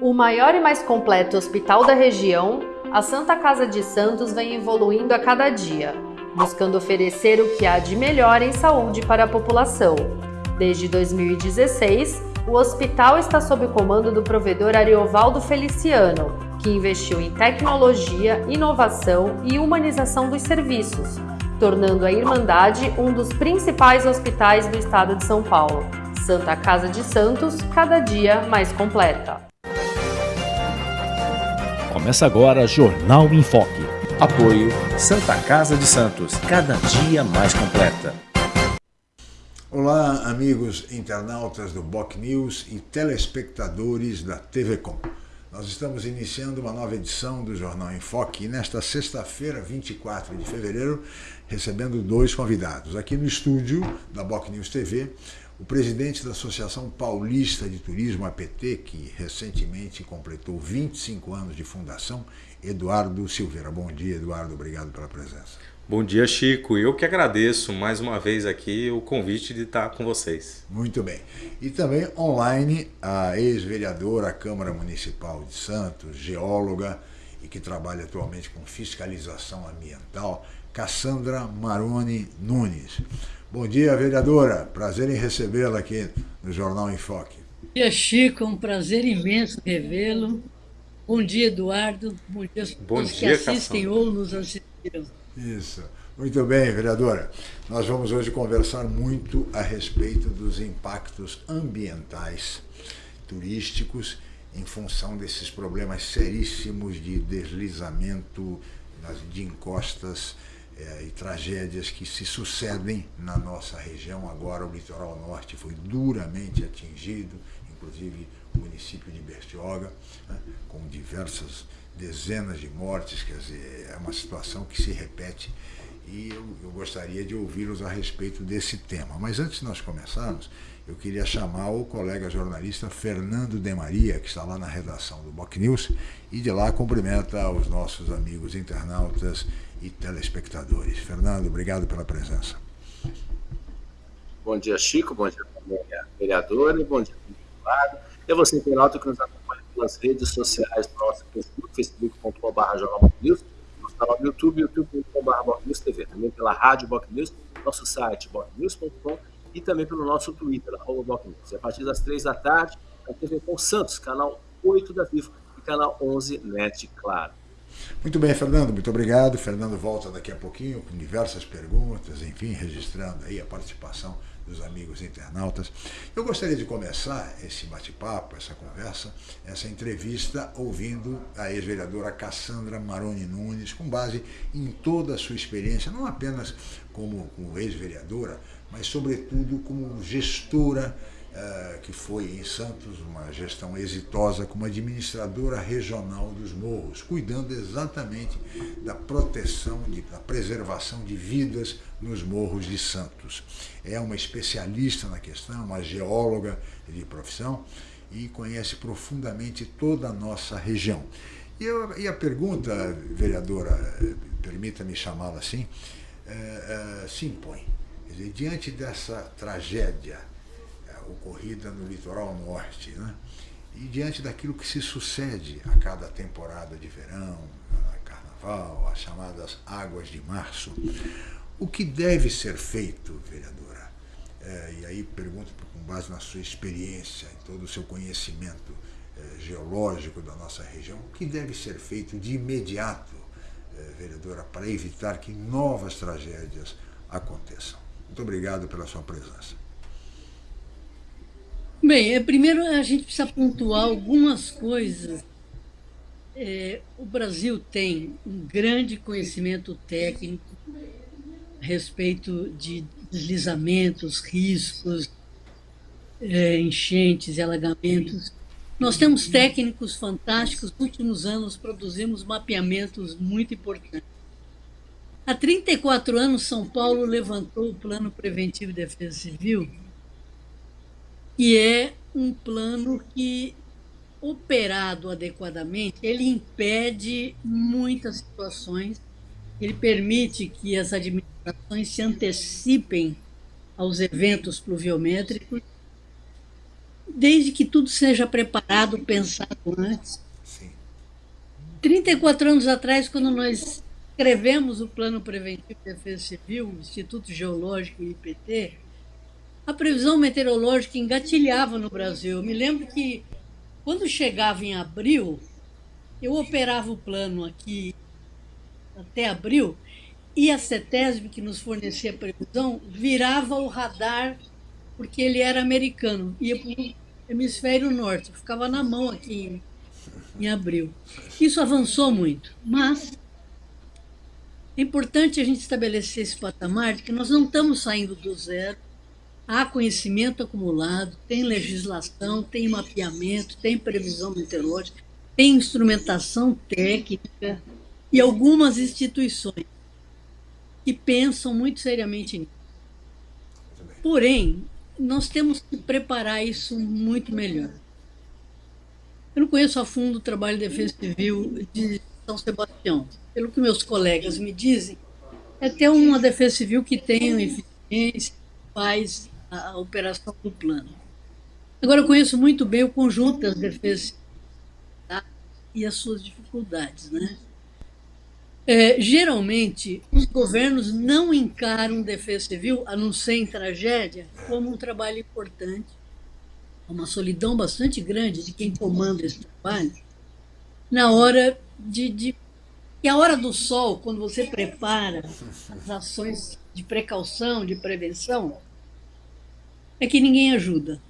O maior e mais completo hospital da região, a Santa Casa de Santos vem evoluindo a cada dia, buscando oferecer o que há de melhor em saúde para a população. Desde 2016, o hospital está sob o comando do provedor Ariovaldo Feliciano, que investiu em tecnologia, inovação e humanização dos serviços, tornando a Irmandade um dos principais hospitais do estado de São Paulo. Santa Casa de Santos, cada dia mais completa. Começa agora Jornal em Foque. Apoio Santa Casa de Santos, cada dia mais completa. Olá, amigos internautas do Boc News e telespectadores da TV Com. Nós estamos iniciando uma nova edição do Jornal em Foque e nesta sexta-feira, 24 de fevereiro, recebendo dois convidados. Aqui no estúdio da Boc News TV, o presidente da Associação Paulista de Turismo, APT, que recentemente completou 25 anos de fundação, Eduardo Silveira. Bom dia, Eduardo. Obrigado pela presença. Bom dia, Chico. Eu que agradeço mais uma vez aqui o convite de estar com vocês. Muito bem. E também online a ex-vereadora da Câmara Municipal de Santos, geóloga e que trabalha atualmente com fiscalização ambiental, Cassandra Maroni Nunes. Bom dia, vereadora. Prazer em recebê-la aqui no Jornal Enfoque. Bom dia, Chico. Um prazer imenso revê-lo. Bom dia, Eduardo. Bom dia a todos que assistem Cassandra. ou nos assistiram. Isso. Muito bem, vereadora. Nós vamos hoje conversar muito a respeito dos impactos ambientais turísticos em função desses problemas seríssimos de deslizamento de encostas é, e tragédias que se sucedem na nossa região. Agora o litoral norte foi duramente atingido, inclusive o município de Bertioga, né, com diversas dezenas de mortes, quer dizer, é uma situação que se repete e eu, eu gostaria de ouvi-los a respeito desse tema. Mas antes de nós começarmos, eu queria chamar o colega jornalista Fernando De Maria, que está lá na redação do Boc News, e de lá cumprimenta os nossos amigos internautas e telespectadores. Fernando, obrigado pela presença. Bom dia, Chico. Bom dia, vereadora. Bom dia, lado. E a você, internauta, que nos acompanha pelas redes sociais do nosso Facebook, facebook.com.br Jornal News, nosso canal no YouTube, youtube.com.br TV, também pela rádio Boc News, nosso site bocnews.com e também pelo nosso Twitter, arroba Boc News. E a partir das três da tarde, a TV com Santos, canal 8 da Vivo e canal 11 NET Claro. Muito bem, Fernando, muito obrigado. Fernando volta daqui a pouquinho com diversas perguntas, enfim, registrando aí a participação dos amigos internautas. Eu gostaria de começar esse bate-papo, essa conversa, essa entrevista, ouvindo a ex-vereadora Cassandra Maroni Nunes, com base em toda a sua experiência, não apenas como, como ex-vereadora, mas sobretudo como gestora eh, que foi em Santos uma gestão exitosa como administradora regional dos morros, cuidando exatamente da proteção, de, da preservação de vidas nos morros de Santos. É uma especialista na questão, uma geóloga de profissão e conhece profundamente toda a nossa região. E, eu, e a pergunta, vereadora, permita-me chamá-la assim, é, é, se impõe. Dizer, diante dessa tragédia ocorrida no litoral norte. Né? E diante daquilo que se sucede a cada temporada de verão, carnaval, as chamadas águas de março, o que deve ser feito, vereadora? É, e aí pergunto com base na sua experiência, em todo o seu conhecimento é, geológico da nossa região, o que deve ser feito de imediato, é, vereadora, para evitar que novas tragédias aconteçam? Muito obrigado pela sua presença. Bem, é, primeiro a gente precisa pontuar algumas coisas. É, o Brasil tem um grande conhecimento técnico a respeito de deslizamentos, riscos, é, enchentes e alagamentos. Nós temos técnicos fantásticos. Nos últimos anos produzimos mapeamentos muito importantes. Há 34 anos, São Paulo levantou o Plano Preventivo de Defesa Civil, que é um plano que, operado adequadamente, ele impede muitas situações, ele permite que as administrações se antecipem aos eventos pluviométricos desde que tudo seja preparado, pensado antes. Sim. 34 anos atrás, quando nós escrevemos o Plano Preventivo de Defesa Civil, o Instituto Geológico e IPT, a previsão meteorológica engatilhava no Brasil. Eu me lembro que, quando chegava em abril, eu operava o plano aqui até abril, e a CETESB, que nos fornecia a previsão, virava o radar, porque ele era americano, ia para hemisfério norte, ficava na mão aqui em, em abril. Isso avançou muito, mas é importante a gente estabelecer esse patamar de que nós não estamos saindo do zero, há conhecimento acumulado, tem legislação, tem mapeamento, tem previsão meteorológica, tem instrumentação técnica e algumas instituições que pensam muito seriamente nisso. Porém, nós temos que preparar isso muito melhor. Eu não conheço a fundo o trabalho de defesa civil de São Sebastião. Pelo que meus colegas me dizem, é ter uma defesa civil que tenha eficiência, faz a, operação do plano. Agora, eu conheço muito bem o conjunto das defesas e as suas dificuldades. Né? É, geralmente, os governos não encaram defesa civil, a não ser em tragédia, como um trabalho importante, uma solidão bastante grande de quem comanda esse trabalho, na hora de, de e a hora do sol, quando você prepara as ações de precaução, de prevenção, é que ninguém ajuda.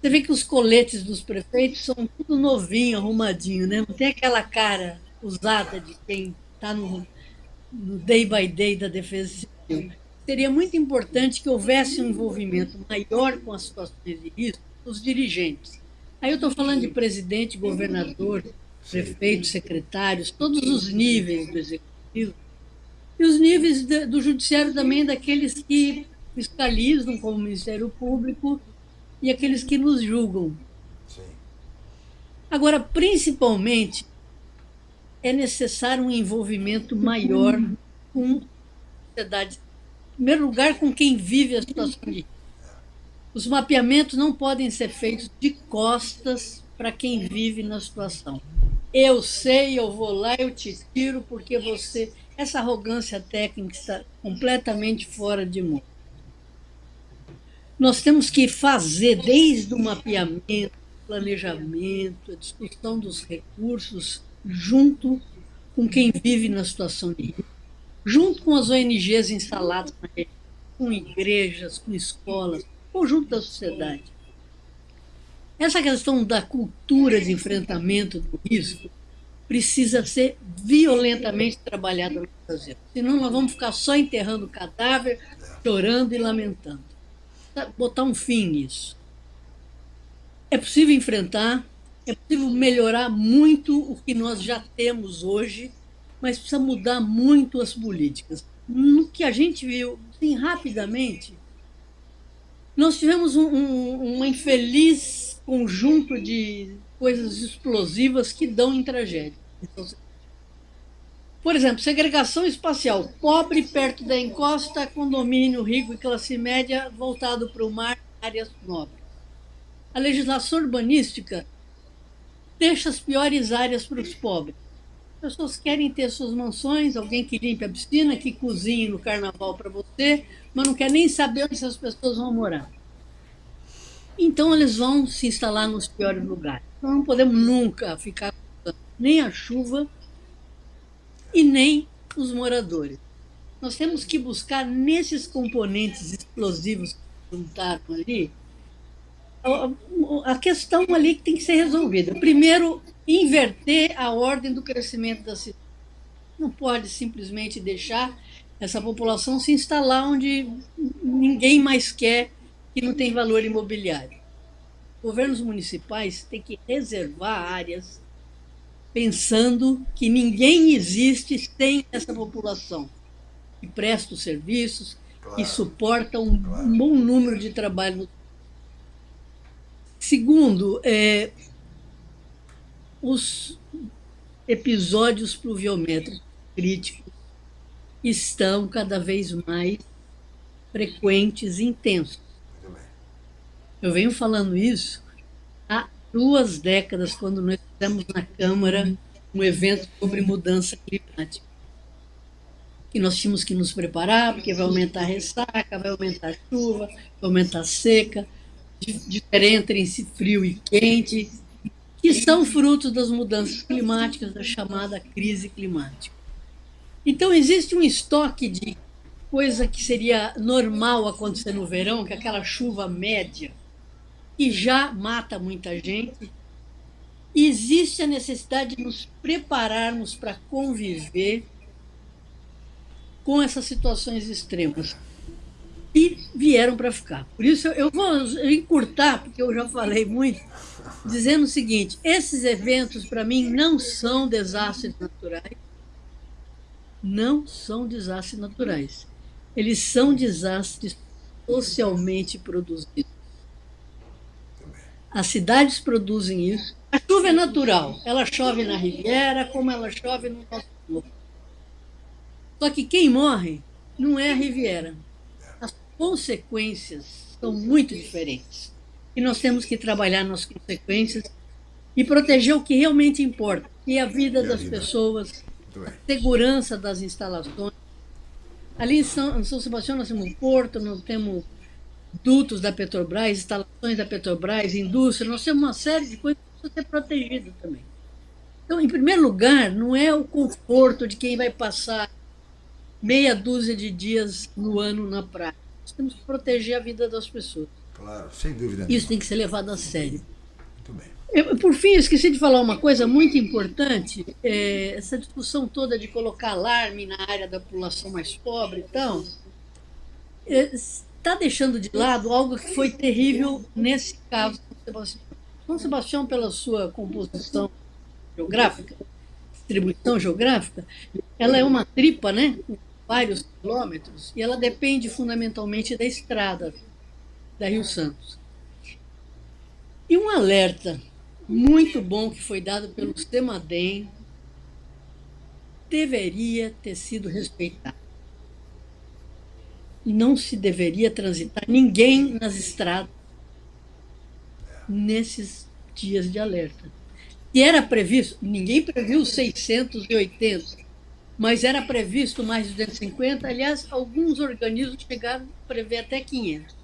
Você vê que os coletes dos prefeitos são tudo novinho, arrumadinho, né? Não tem aquela cara usada de quem está no, no day by day da defesa civil. Seria muito importante que houvesse um envolvimento maior com as situações de risco dos dirigentes. Aí eu estou falando de presidente, governador, prefeito, secretários, todos os níveis do executivo, e os níveis do judiciário também, daqueles que fiscalizam como Ministério Público e aqueles que nos julgam. Sim. Agora, principalmente, é necessário um envolvimento maior com a sociedade. Em primeiro lugar, com quem vive a situação de Os mapeamentos não podem ser feitos de costas para quem vive na situação. Eu sei, eu vou lá, eu te tiro, porque você. Essa arrogância técnica está completamente fora de mão nós temos que fazer desde o mapeamento, planejamento, a discussão dos recursos, junto com quem vive na situação de risco, junto com as ONGs instaladas na região, com igrejas, com escolas, conjunto da sociedade. Essa questão da cultura de enfrentamento do risco precisa ser violentamente trabalhada no Brasil. Senão nós vamos ficar só enterrando o cadáver, chorando e lamentando botar um fim nisso. É possível enfrentar, é possível melhorar muito o que nós já temos hoje, mas precisa mudar muito as políticas. No que a gente viu, assim, rapidamente, nós tivemos um, um, um infeliz conjunto de coisas explosivas que dão em tragédia. Então, por exemplo, segregação espacial. Pobre perto da encosta, condomínio rico e classe média voltado para o mar, áreas nobres. A legislação urbanística deixa as piores áreas para os pobres. As pessoas querem ter suas mansões, alguém que limpe a piscina, que cozinhe no carnaval para você, mas não quer nem saber onde essas pessoas vão morar. Então, eles vão se instalar nos piores lugares. Nós não podemos nunca ficar nem a chuva e nem os moradores. Nós temos que buscar nesses componentes explosivos que juntaram ali a questão ali que tem que ser resolvida. Primeiro, inverter a ordem do crescimento da cidade. Não pode simplesmente deixar essa população se instalar onde ninguém mais quer, que não tem valor imobiliário. Governos municipais têm que reservar áreas pensando que ninguém existe sem essa população que presta os serviços, claro. que suporta um claro. bom número de trabalho. Segundo, é, os episódios pluviométricos críticos estão cada vez mais frequentes e intensos. Eu venho falando isso há duas décadas, quando nós fizemos na Câmara um evento sobre mudança climática. E nós tínhamos que nos preparar, porque vai aumentar a ressaca, vai aumentar a chuva, vai aumentar a seca, diferença entre frio e quente, que são frutos das mudanças climáticas, da chamada crise climática. Então, existe um estoque de coisa que seria normal acontecer no verão, que é aquela chuva média, que já mata muita gente. E existe a necessidade de nos prepararmos para conviver com essas situações extremas. E vieram para ficar. Por isso eu vou encurtar, porque eu já falei muito, dizendo o seguinte: esses eventos, para mim, não são desastres naturais. Não são desastres naturais. Eles são desastres socialmente produzidos. As cidades produzem isso. A chuva é natural. Ela chove na Riviera, como ela chove no nosso povo. Só que quem morre não é a Riviera. As consequências são muito diferentes. E nós temos que trabalhar nas consequências e proteger o que realmente importa, que é a vida das pessoas, a segurança das instalações. Ali em São, em São Sebastião nós temos um porto, nós temos dutos da Petrobras, instalações da Petrobras, indústria, nós temos uma série de coisas que precisam ser protegidas também. Então, em primeiro lugar, não é o conforto de quem vai passar meia dúzia de dias no ano na praia. Nós temos que proteger a vida das pessoas. Claro, sem dúvida. Isso tem que ser levado a sério. Muito bem. Eu, por fim, eu esqueci de falar uma coisa muito importante. É, essa discussão toda de colocar alarme na área da população mais pobre e tal. É, está deixando de lado algo que foi terrível nesse caso São Sebastião. São Sebastião, pela sua composição geográfica, distribuição geográfica, ela é uma tripa, né, vários quilômetros, e ela depende fundamentalmente da estrada da Rio Santos. E um alerta muito bom que foi dado pelo Semadem deveria ter sido respeitado não se deveria transitar ninguém nas estradas nesses dias de alerta. E era previsto, ninguém previu 680, mas era previsto mais de 250. Aliás, alguns organismos chegaram a prever até 500.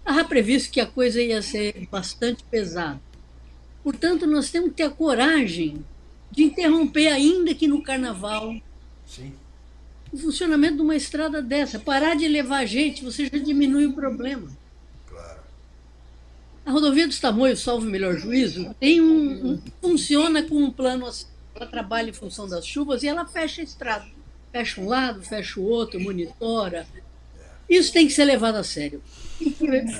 Estava previsto que a coisa ia ser bastante pesada. Portanto, nós temos que ter a coragem de interromper, ainda que no carnaval, Sim o funcionamento de uma estrada dessa. Parar de levar gente, você já diminui o problema. Claro. A rodovia dos Tamoios, salvo o melhor juízo, tem um, um, funciona com um plano assim. Ela trabalha em função das chuvas e ela fecha a estrada. Fecha um lado, fecha o outro, monitora. Isso tem que ser levado a sério.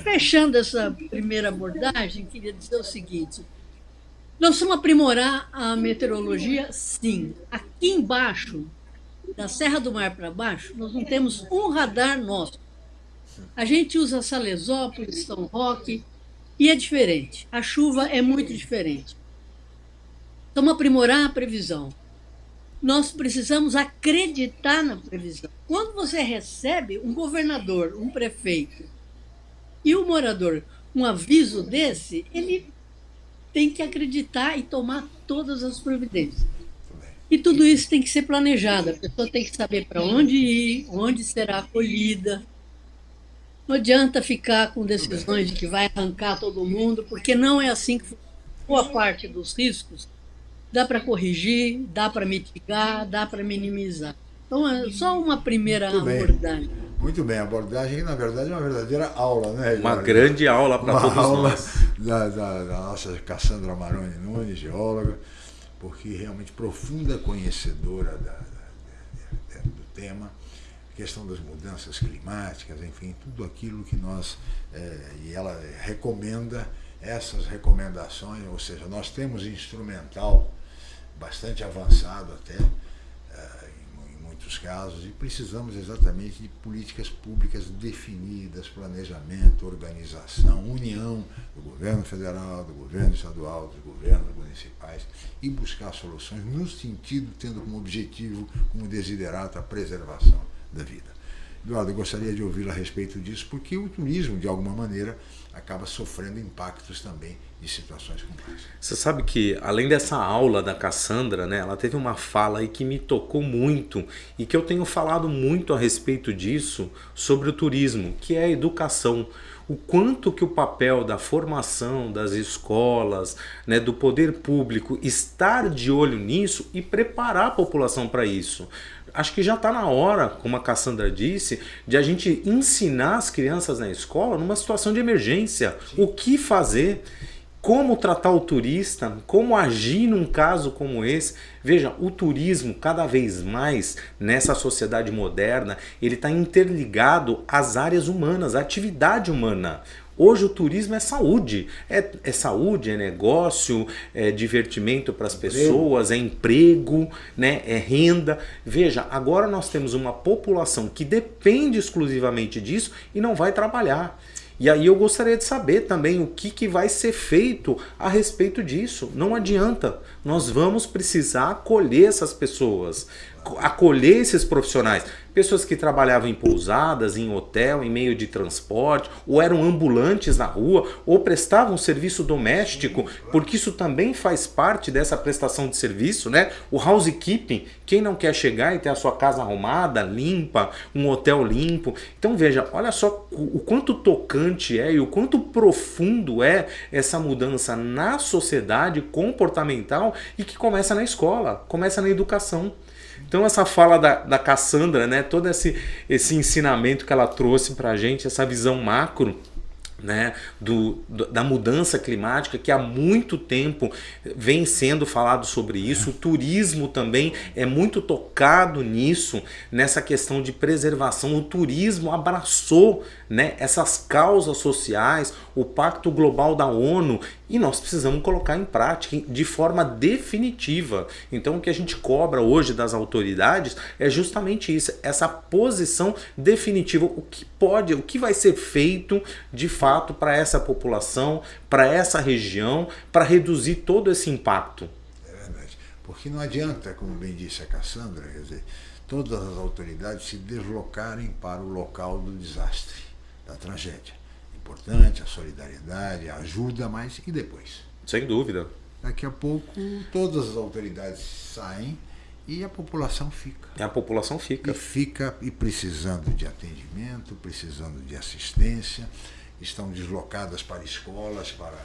Fechando essa primeira abordagem, queria dizer o seguinte. Nós vamos aprimorar a meteorologia? Sim. Aqui embaixo, da Serra do Mar para baixo, nós não temos um radar nosso. A gente usa Salesópolis, São Roque, e é diferente. A chuva é muito diferente. Vamos aprimorar a previsão. Nós precisamos acreditar na previsão. Quando você recebe um governador, um prefeito e um morador um aviso desse, ele tem que acreditar e tomar todas as providências. E tudo isso tem que ser planejado. A pessoa tem que saber para onde ir, onde será acolhida. Não adianta ficar com decisões de que vai arrancar todo mundo, porque não é assim que boa parte dos riscos dá para corrigir, dá para mitigar, dá para minimizar. Então, é só uma primeira Muito abordagem. Bem. Muito bem, a abordagem, na verdade, é uma verdadeira aula, né? Uma grande aula para todos aula nós. Da, da, da nossa Cassandra Maroni Nunes, geóloga porque realmente profunda conhecedora da, da, do tema, questão das mudanças climáticas, enfim, tudo aquilo que nós, é, e ela recomenda essas recomendações, ou seja, nós temos instrumental bastante avançado até, muitos casos, e precisamos exatamente de políticas públicas definidas, planejamento, organização, união do governo federal, do governo estadual, dos governos municipais, e buscar soluções no sentido, tendo como objetivo, como desiderato, a preservação da vida. Eduardo, eu gostaria de ouvi-lo a respeito disso, porque o turismo, de alguma maneira, acaba sofrendo impactos também de situações complexas. Você sabe que, além dessa aula da Cassandra, né, ela teve uma fala aí que me tocou muito e que eu tenho falado muito a respeito disso sobre o turismo, que é a educação o quanto que o papel da formação das escolas, né, do poder público estar de olho nisso e preparar a população para isso. Acho que já está na hora, como a Cassandra disse, de a gente ensinar as crianças na escola numa situação de emergência. Sim. O que fazer como tratar o turista, como agir num caso como esse. Veja, o turismo cada vez mais nessa sociedade moderna, ele está interligado às áreas humanas, à atividade humana. Hoje o turismo é saúde, é, é saúde, é negócio, é divertimento para as pessoas, é emprego, né, é renda. Veja, agora nós temos uma população que depende exclusivamente disso e não vai trabalhar. E aí eu gostaria de saber também o que, que vai ser feito a respeito disso. Não adianta, nós vamos precisar acolher essas pessoas, acolher esses profissionais pessoas que trabalhavam em pousadas, em hotel, em meio de transporte, ou eram ambulantes na rua, ou prestavam serviço doméstico, porque isso também faz parte dessa prestação de serviço, né? O housekeeping, quem não quer chegar e ter a sua casa arrumada, limpa, um hotel limpo. Então veja, olha só o quanto tocante é e o quanto profundo é essa mudança na sociedade comportamental e que começa na escola, começa na educação. Então essa fala da, da Cassandra, né, todo esse, esse ensinamento que ela trouxe para a gente, essa visão macro, né, do, da mudança climática que há muito tempo vem sendo falado sobre isso. O turismo também é muito tocado nisso, nessa questão de preservação. O turismo abraçou né, essas causas sociais, o Pacto Global da ONU, e nós precisamos colocar em prática de forma definitiva. Então o que a gente cobra hoje das autoridades é justamente isso, essa posição definitiva, o que pode, o que vai ser feito de fato para essa população, para essa região, para reduzir todo esse impacto. É verdade, porque não adianta, como bem disse a Cassandra, quer dizer, todas as autoridades se deslocarem para o local do desastre da tragédia. Importante a solidariedade, a ajuda, mas e depois? Sem dúvida. Daqui a pouco todas as autoridades saem e a população fica. E a população fica. E fica e precisando de atendimento, precisando de assistência, estão deslocadas para escolas, para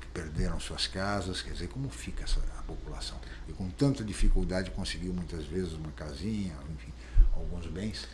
que perderam suas casas, quer dizer, como fica essa, a população? E com tanta dificuldade conseguiu muitas vezes uma casinha, enfim, alguns bens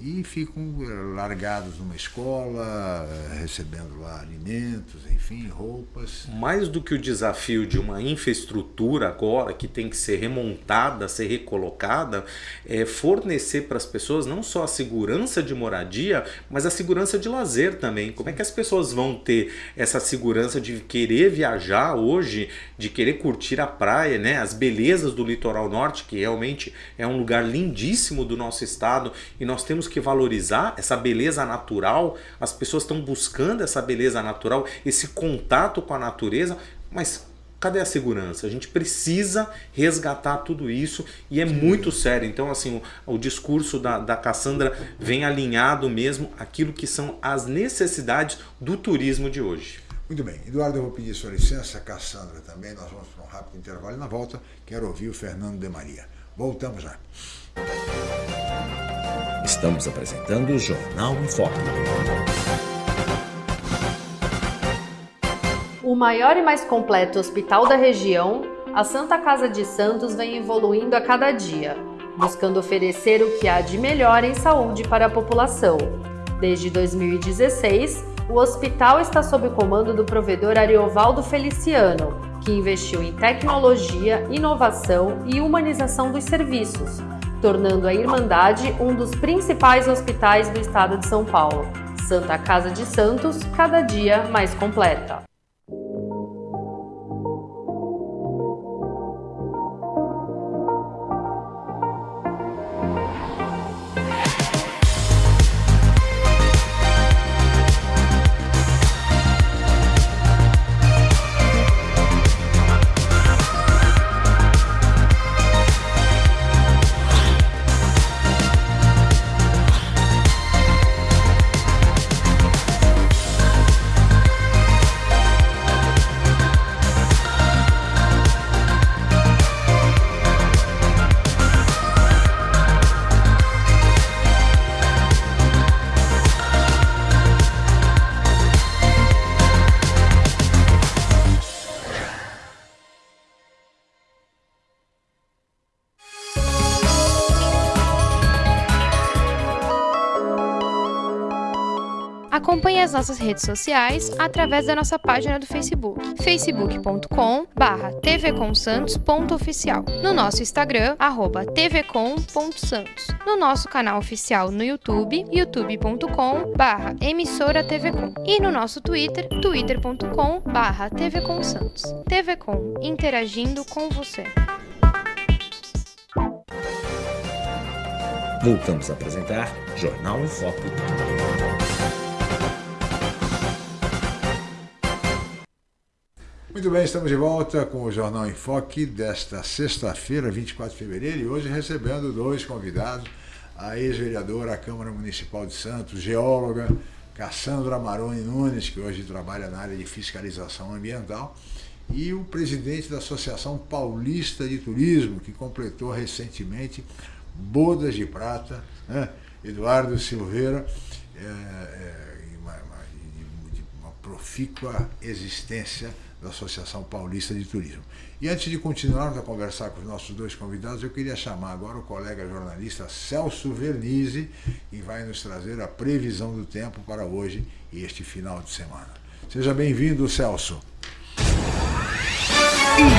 e ficam eh, largados numa escola, eh, recebendo lá alimentos, enfim, roupas. Mais do que o desafio de uma infraestrutura agora que tem que ser remontada, ser recolocada, é fornecer para as pessoas não só a segurança de moradia, mas a segurança de lazer também. Como é que as pessoas vão ter essa segurança de querer viajar hoje, de querer curtir a praia, né? as belezas do litoral norte, que realmente é um lugar lindíssimo do nosso estado e nós temos que valorizar essa beleza natural, as pessoas estão buscando essa beleza natural, esse contato com a natureza, mas cadê a segurança? A gente precisa resgatar tudo isso e é muito sério. Então, assim, o, o, discurso da, da Cassandra vem alinhado mesmo aquilo que são as necessidades do turismo de hoje. Muito bem. Eduardo, eu vou pedir sua licença, Cassandra também. Nós vamos para um rápido intervalo e na volta quero ouvir o Fernando de Maria. Voltamos já. Estamos apresentando o Jornal em Foco. O maior e mais completo hospital da região, a Santa Casa de Santos vem evoluindo a cada dia, buscando oferecer o que há de melhor em saúde para a população. Desde 2016, o hospital está sob o comando do provedor Ariovaldo Feliciano, que investiu em tecnologia, inovação e humanização dos serviços, tornando a Irmandade um dos principais hospitais do estado de São Paulo. Santa Casa de Santos, cada dia mais completa. Acompanhe as nossas redes sociais através da nossa página do Facebook, facebook.com tvcomsantos.oficial, no nosso Instagram, arroba tvcom.santos, no nosso canal oficial no YouTube, youtube.com emissora tvcom e no nosso Twitter, twitter.com tvcomsantos. TVCom, interagindo com você. Voltamos a apresentar Jornal em Foco. Muito bem, estamos de volta com o Jornal em Foque desta sexta-feira, 24 de fevereiro, e hoje recebendo dois convidados, a ex-vereadora da Câmara Municipal de Santos, geóloga Cassandra Maroni Nunes, que hoje trabalha na área de fiscalização ambiental, e o presidente da Associação Paulista de Turismo, que completou recentemente bodas de prata, né? Eduardo Silveira, é, é, uma, uma, uma profícua existência da Associação Paulista de Turismo. E antes de continuarmos a conversar com os nossos dois convidados, eu queria chamar agora o colega jornalista Celso Vernizzi, que vai nos trazer a previsão do tempo para hoje e este final de semana. Seja bem-vindo, Celso.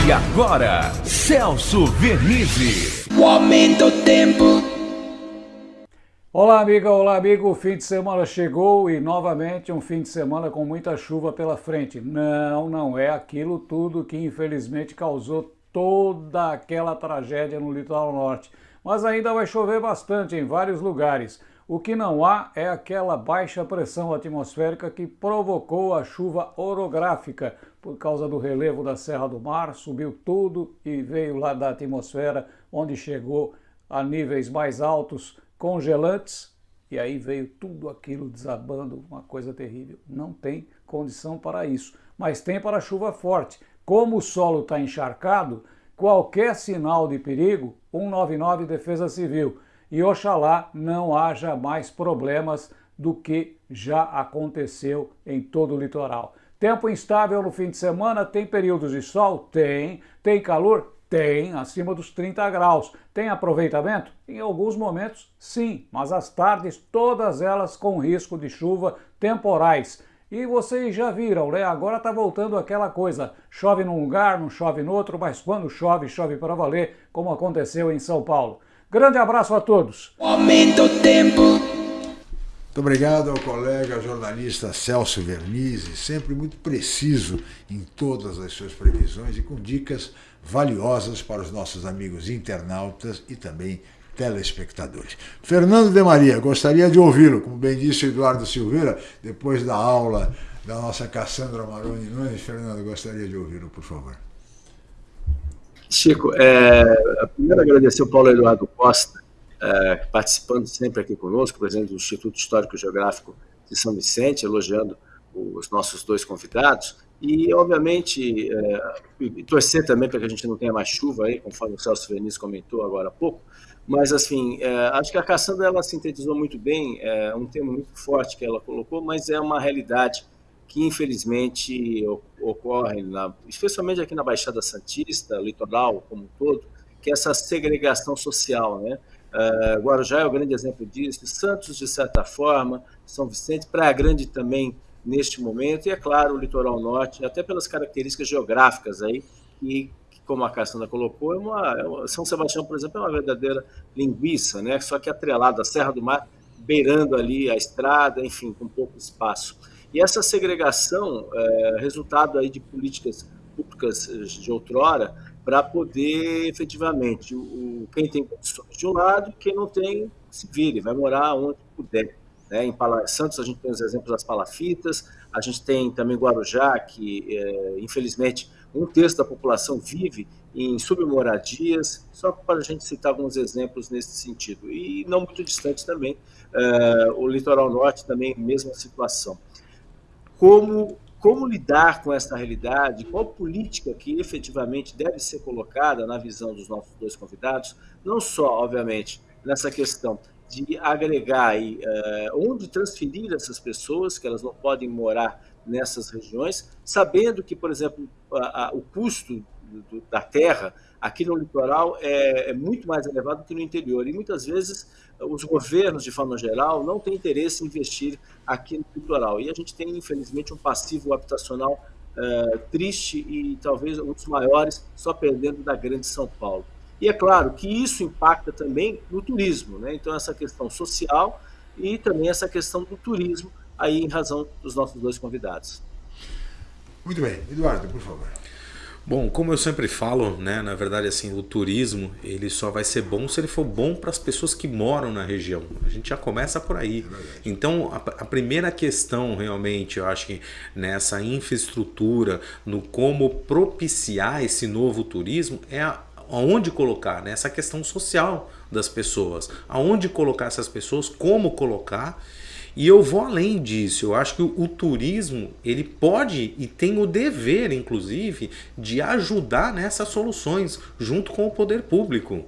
E agora, Celso Vernizzi. O aumento do tempo. Olá, amiga, olá, amigo. O fim de semana chegou e novamente um fim de semana com muita chuva pela frente. Não, não é aquilo tudo que infelizmente causou toda aquela tragédia no litoral norte. Mas ainda vai chover bastante em vários lugares. O que não há é aquela baixa pressão atmosférica que provocou a chuva orográfica por causa do relevo da Serra do Mar, subiu tudo e veio lá da atmosfera, onde chegou a níveis mais altos, congelantes, e aí veio tudo aquilo desabando, uma coisa terrível. Não tem condição para isso, mas tem para chuva forte. Como o solo está encharcado, qualquer sinal de perigo, 199 Defesa Civil e oxalá não haja mais problemas do que já aconteceu em todo o litoral. Tempo instável no fim de semana, tem períodos de sol? Tem. Tem calor? Tem, acima dos 30 graus. Tem aproveitamento? Em alguns momentos, sim, mas as tardes, todas elas com risco de chuva temporais. E vocês já viram, né? Agora tá voltando aquela coisa, chove num lugar, não chove no outro, mas quando chove, chove para valer, como aconteceu em São Paulo. Grande abraço a todos. Aumenta o tempo. Muito obrigado ao colega jornalista Celso Vernizzi, sempre muito preciso em todas as suas previsões e com dicas valiosas para os nossos amigos internautas e também telespectadores. Fernando de Maria, gostaria de ouvi-lo, como bem disse o Eduardo Silveira, depois da aula da nossa Cassandra Maroni Nunes. Fernando, gostaria de ouvi-lo, por favor. Chico, é, primeiro agradecer ao Paulo Eduardo Costa, é, participando sempre aqui conosco, presidente do Instituto Histórico Geográfico de São Vicente, elogiando os nossos dois convidados, e, obviamente, é, torcer também para que a gente não tenha mais chuva aí, conforme o Celso Veniz comentou agora há pouco, mas, assim, é, acho que a Cassandra, ela sintetizou muito bem, é um tema muito forte que ela colocou, mas é uma realidade que infelizmente ocorre, na, especialmente aqui na Baixada Santista, litoral como um todo, que é essa segregação social. Né? Uh, Guarujá é o grande exemplo disso, Santos, de certa forma, São Vicente, Praia Grande também neste momento, e é claro, o litoral norte, até pelas características geográficas aí, que, como a Cassandra colocou, é é uma, São Sebastião, por exemplo, é uma verdadeira linguiça, né? só que atrelada à Serra do Mar, beirando ali a estrada, enfim, com pouco espaço. E essa segregação é resultado aí de políticas públicas de outrora para poder efetivamente o, quem tem condições de um lado, quem não tem se vire, vai morar onde puder. Né? Em Santos a gente tem os exemplos das palafitas, a gente tem também Guarujá, que é, infelizmente um terço da população vive em submoradias, só para a gente citar alguns exemplos nesse sentido. E não muito distante também, é, o litoral norte também, mesma situação como, como lidar com essa realidade, qual política que efetivamente deve ser colocada na visão dos nossos dois convidados, não só, obviamente, nessa questão de agregar e uh, onde transferir essas pessoas, que elas não podem morar nessas regiões, sabendo que, por exemplo, a, a, o custo do, da terra, aqui no litoral é, é, muito mais elevado que no interior. E muitas vezes os governos, de forma geral, não têm interesse em investir aqui no litoral. E a gente tem, infelizmente, um passivo habitacional é, triste e talvez um dos maiores, só perdendo da grande São Paulo. E é claro que isso impacta também no turismo, né? então essa questão social e também essa questão do turismo, aí em razão dos nossos dois convidados. Muito bem. Eduardo, por favor. Bom, como eu sempre falo, né, na verdade assim, o turismo ele só vai ser bom se ele for bom para as pessoas que moram na região. A gente já começa por aí. É então, a, a, primeira questão realmente, eu acho que nessa infraestrutura, no como propiciar esse novo turismo é a, aonde colocar, né, essa questão social das pessoas. Aonde colocar essas pessoas, como colocar e eu vou além disso, eu acho que o, o, turismo ele pode e tem o dever, inclusive, de ajudar nessas soluções junto com o poder público.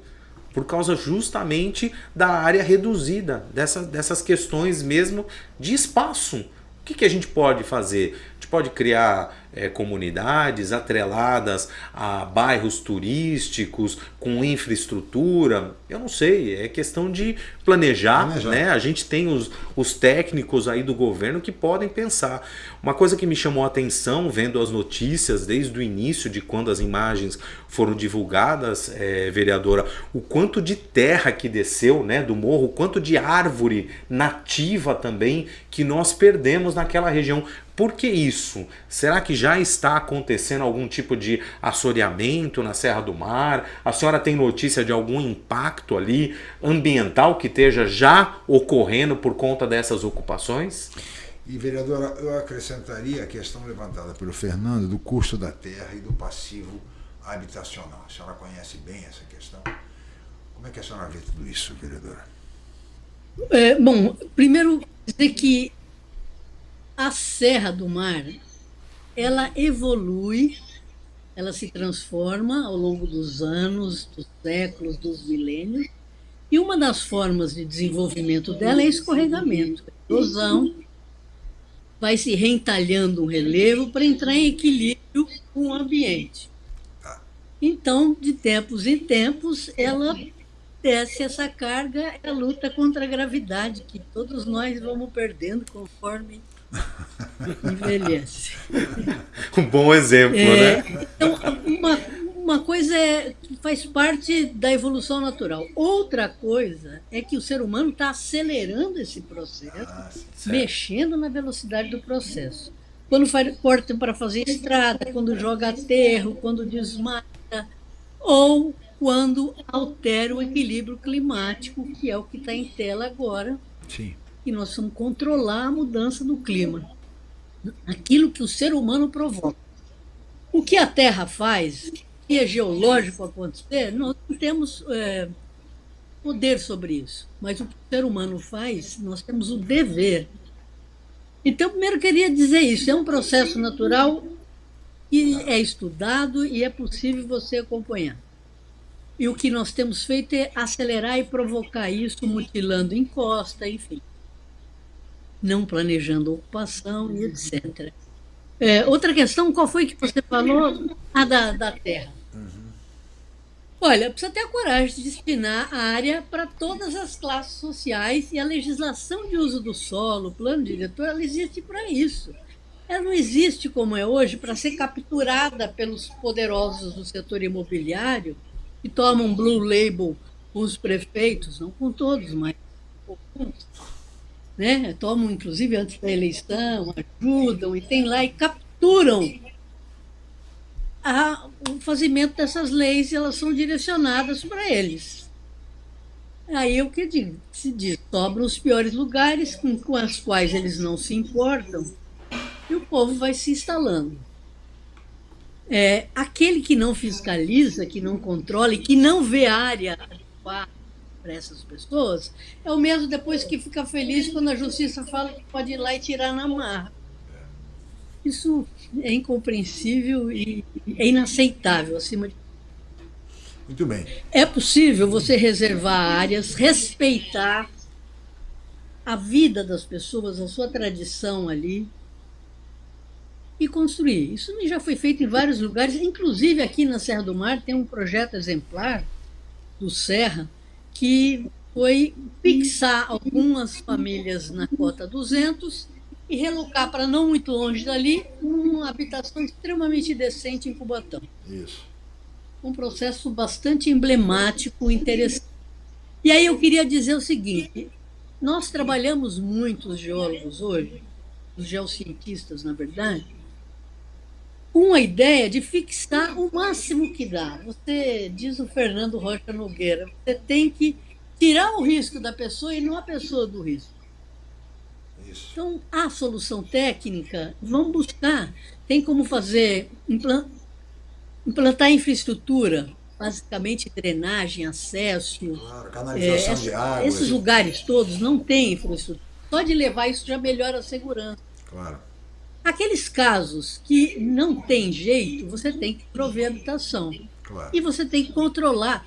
Por causa justamente da área reduzida, dessa, dessas questões mesmo de espaço. O que, que a gente pode fazer? A gente pode criar é, comunidades atreladas a bairros turísticos com infraestrutura. Eu não sei, é questão de planejar, planejar. né? A gente tem os, os técnicos aí do governo que podem pensar. Uma coisa que me chamou a atenção vendo as notícias desde o início de quando as imagens foram divulgadas, é, vereadora, o quanto de terra que desceu né, do morro, o quanto de árvore nativa também que nós perdemos naquela região. Por que isso? Será que já está acontecendo algum tipo de assoreamento na Serra do Mar? A senhora tem notícia de algum impacto ali ambiental que esteja já ocorrendo por conta dessas ocupações? E, vereadora, eu acrescentaria a questão levantada pelo Fernando do custo da terra e do passivo habitacional. A senhora conhece bem essa questão. Como é que a senhora vê tudo isso, vereadora? É, bom, primeiro dizer que a Serra do Mar, ela evolui, ela se transforma ao longo dos anos, dos séculos, dos milênios, e uma das formas de desenvolvimento dela é escorregamento, erosão, vai se reentalhando um relevo para entrar em equilíbrio com o ambiente. Então, de tempos em tempos, ela desce essa carga, a luta contra a gravidade, que todos nós vamos perdendo conforme Envelhece. um bom exemplo, é, né? Então, uma, uma coisa é, faz parte da evolução natural. Outra coisa é que o ser humano está acelerando esse processo, ah, mexendo na velocidade do processo. Quando corta para fazer estrada, quando joga aterro, quando desmata, ou quando altera o equilíbrio climático, que é o que está em tela agora. Sim e nós vamos controlar a mudança do clima, aquilo que o ser humano provoca. O que a Terra faz, que é geológico acontecer, nós não temos é, poder sobre isso, mas o que o ser humano faz, nós temos o dever. Então, primeiro queria dizer isso, é um processo natural que é estudado e é possível você acompanhar. E o que nós temos feito é acelerar e provocar isso, mutilando encosta, enfim não planejando ocupação e etc. É, outra questão, qual foi que você falou? A da, da terra. Uhum. Olha, precisa ter a coragem de destinar a área para todas as classes sociais e a legislação de uso do solo, o plano diretor, ela existe para isso. Ela não existe como é hoje para ser capturada pelos poderosos do setor imobiliário que tomam blue label com os prefeitos, não com todos, mas com alguns né? tomam inclusive antes da eleição, ajudam e tem lá e capturam a, o fazimento dessas leis e elas são direcionadas para eles. Aí o que se diz, sobram os piores lugares com, com os quais eles não se importam e o povo vai se instalando. É, aquele que não fiscaliza, que não controla e que não vê área adequada para essas pessoas, é o mesmo depois que fica feliz quando a justiça fala que pode ir lá e tirar na marra. Isso é incompreensível e é inaceitável, acima de Muito bem. É possível você reservar áreas, respeitar a vida das pessoas, a sua tradição ali, e construir. Isso já foi feito em vários lugares, inclusive aqui na Serra do Mar tem um projeto exemplar do Serra que foi fixar algumas famílias na cota 200 e relocar para não muito longe dali uma habitação extremamente decente em Cubatão. Isso. Um processo bastante emblemático, interessante. E aí eu queria dizer o seguinte: nós trabalhamos muito, os geólogos hoje, os geocientistas, na verdade, com a ideia de fixar o máximo que dá. Você diz o Fernando Rocha Nogueira, você tem que tirar o risco da pessoa e não a pessoa do risco. Isso. Então, a solução técnica, vamos buscar. Tem como fazer, implantar infraestrutura, basicamente drenagem, acesso. Claro, canalização é, de água. Esses lugares todos não têm infraestrutura. Só de levar isso já melhora a segurança. Claro. Aqueles casos que não tem jeito, você tem que prover habitação. Claro. E você tem que controlar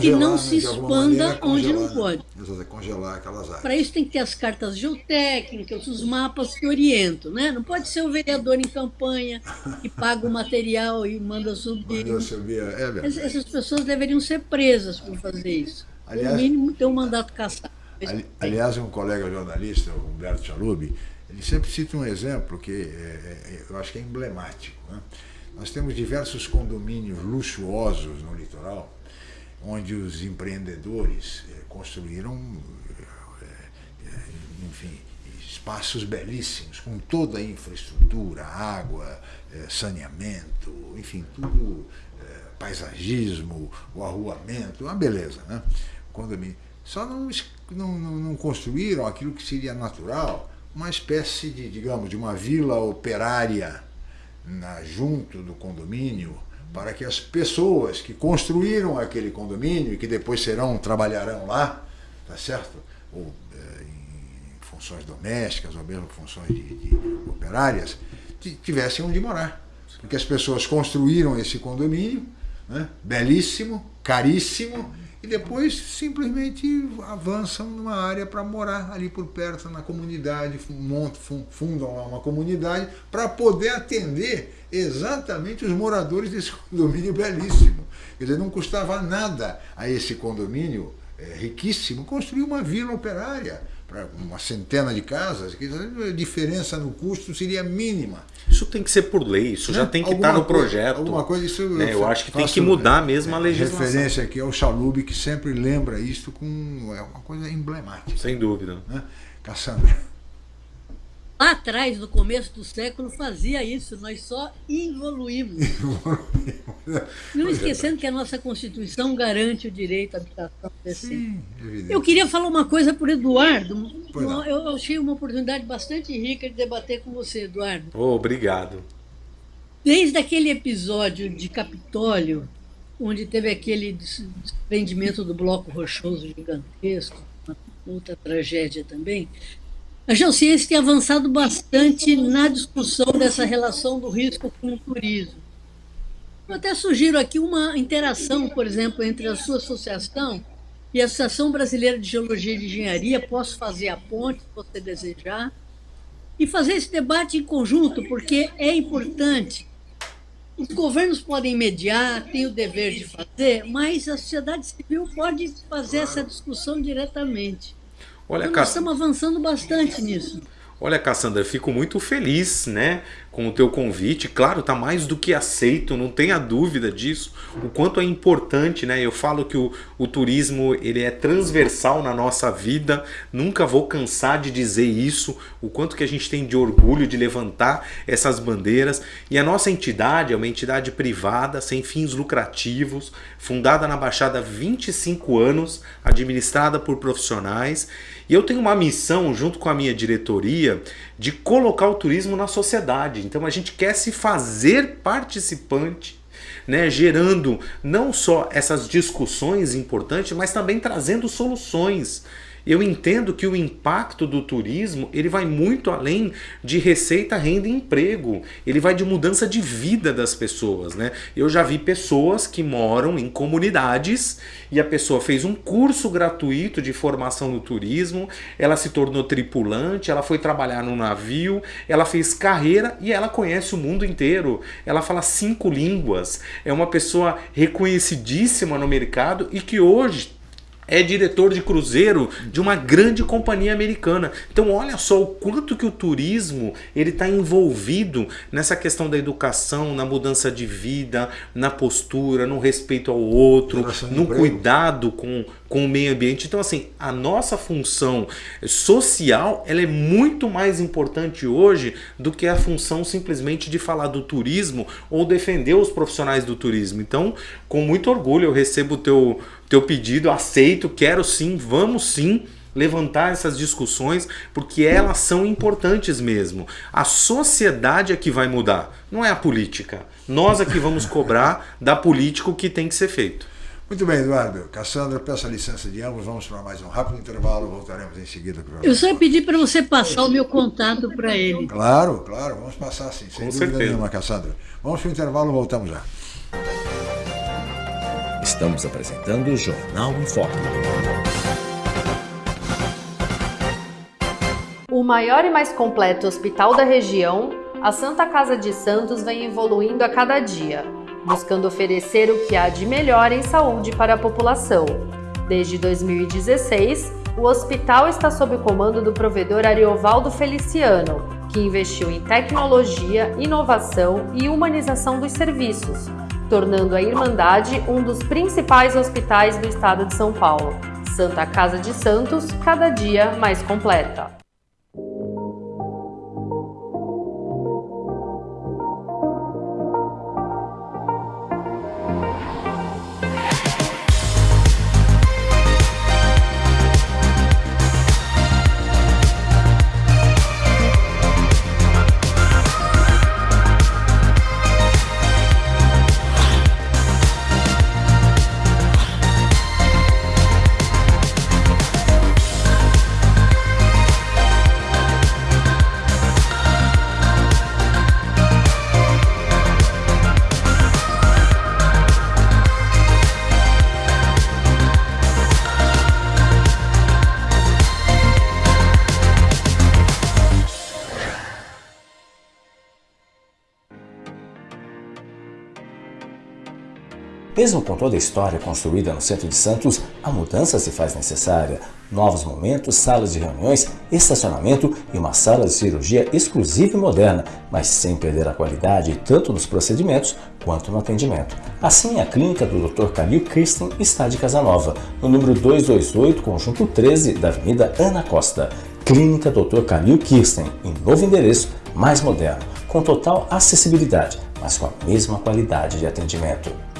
que não né, se expanda maneira, onde não pode. Exato, congelar aquelas áreas. Para isso tem que ter as cartas geotécnicas, os mapas que orientam, né? Não pode ser o vereador em campanha que paga o material e manda subir. Manda subir, é. Essas pessoas deveriam ser presas por fazer isso. Aliás- no mínimo ter um mandato caçado. Ali- aliás, um colega jornalista, o Humberto Chalubi, ele sempre cita um exemplo que é, é, eu acho que é emblemático. né? Nós temos diversos condomínios luxuosos no litoral, onde os empreendedores eh, construíram, enfim, espaços belíssimos, com toda a infraestrutura, água, saneamento, enfim, tudo, paisagismo, o arruamento, uma beleza, né? Condomínio. Só não, não, não construíram aquilo que seria natural, uma espécie de, digamos, de uma vila operária na, junto do condomínio, para que as pessoas que construíram aquele condomínio e que depois serão, trabalharão lá, tá certo? Ou eh, em funções domésticas ou mesmo funções de, de operárias, ti- tivessem onde morar. Porque as pessoas construíram esse condomínio, né, belíssimo, caríssimo, e depois simplesmente avançam numa área para morar ali por perto, na comunidade, montam, fu- fundam lá uma comunidade para poder atender exatamente os moradores desse condomínio belíssimo. Quer dizer, não custava nada a esse condomínio eh, riquíssimo construir uma vila operária para uma centena de casas, a diferença no custo seria mínima. Isso tem que ser por lei, isso já Né? tem que Alguma estar no coisa- projeto. Alguma coisa, isso né? Eu acho que tem que mudar mesmo a eh, legislação. Referência aqui ao Chalub, que sempre lembra isto com é uma coisa emblemática. Sem dúvida. Né? Cassandra. Lá atrás, no começo do século, fazia isso, nós só evoluímos. Não esquecendo que a nossa Constituição garante o direito à habitação decente. Sim, evidente. Eu queria falar uma coisa para o Eduardo. Eu achei uma oportunidade bastante rica de debater com você, Eduardo. Oh, obrigado. Desde aquele episódio de Capitólio, onde teve aquele des- desprendimento do bloco rochoso gigantesco, uma outra tragédia também, a geociência tem avançado bastante na discussão dessa relação do risco com o turismo. Eu até sugiro aqui uma interação, por exemplo, entre a sua associação e a Associação Brasileira de Geologia e de Engenharia. Posso fazer a ponte, se você desejar, e fazer esse debate em conjunto, porque é importante. Os governos podem mediar, têm o dever de fazer, mas a sociedade civil pode fazer essa discussão diretamente. Olha, Então, nós Cass... estamos avançando bastante nisso. Olha, Cassandra, fico muito feliz, né, com o teu convite. Claro, tá mais do que aceito, não tenha dúvida disso. O quanto é importante, né? Eu falo que o, o turismo ele é transversal na nossa vida. Nunca vou cansar de dizer isso. O quanto que a gente tem de orgulho de levantar essas bandeiras. E a nossa entidade é uma entidade privada, sem fins lucrativos, fundada na Baixada há 25 anos, administrada por profissionais. E eu tenho uma missão, junto com a minha diretoria, de colocar o turismo na sociedade. Então a gente quer se fazer participante, né, gerando não só essas discussões importantes, mas também trazendo soluções. Eu entendo que o impacto do turismo ele vai muito além de receita, renda e emprego. Ele vai de mudança de vida das pessoas. Né? Eu já vi pessoas que moram em comunidades e a pessoa fez um curso gratuito de formação no turismo, ela se tornou tripulante, ela foi trabalhar no navio, ela fez carreira e ela conhece o mundo inteiro. Ela fala cinco línguas, é uma pessoa reconhecidíssima no mercado e que hoje é diretor de cruzeiro de uma grande companhia americana. Então olha só o quanto que o turismo ele está envolvido nessa questão da educação, na mudança de vida, na postura, no respeito ao outro, no cuidado com, com o meio ambiente. Então assim, a nossa função social ela é muito mais importante hoje do que a função simplesmente de falar do turismo ou defender os profissionais do turismo. Então, com muito orgulho eu recebo o teu teu pedido, aceito, quero sim, vamos sim levantar essas discussões, porque elas são importantes mesmo. A sociedade é que vai mudar, não é a política. Nós é que vamos cobrar da política o que tem que ser feito. Muito bem, Eduardo. Cassandra, peço a licença de ambos. Vamos para mais um rápido intervalo. Voltaremos em seguida. Para Eu só pedi para você passar o meu contato para ele. Claro, claro. Vamos passar sim. Sem Com dúvida certeza. nenhuma, Cassandra. Vamos para o intervalo. Voltamos já. Estamos apresentando o Jornal em Foco. O maior e mais completo hospital da região, a Santa Casa de Santos vem evoluindo a cada dia, buscando oferecer o que há de melhor em saúde para a população. Desde 2016, o hospital está sob o comando do provedor Ariovaldo Feliciano, que investiu em tecnologia, inovação e humanização dos serviços, tornando a Irmandade um dos principais hospitais do estado de São Paulo. Santa Casa de Santos, cada dia mais completa. Mesmo com toda a história construída no centro de Santos, a mudança se faz necessária. Novos momentos, salas de reuniões, estacionamento e uma sala de cirurgia exclusiva e moderna, mas sem perder a qualidade tanto nos procedimentos quanto no atendimento. Assim, a clínica do Dr. Calil Kirsten está de Casanova, no número 228, conjunto 13 da Avenida Ana Costa. Clínica Dr. Calil Kirsten, em novo endereço, mais moderno, com total acessibilidade, mas com a mesma qualidade de atendimento.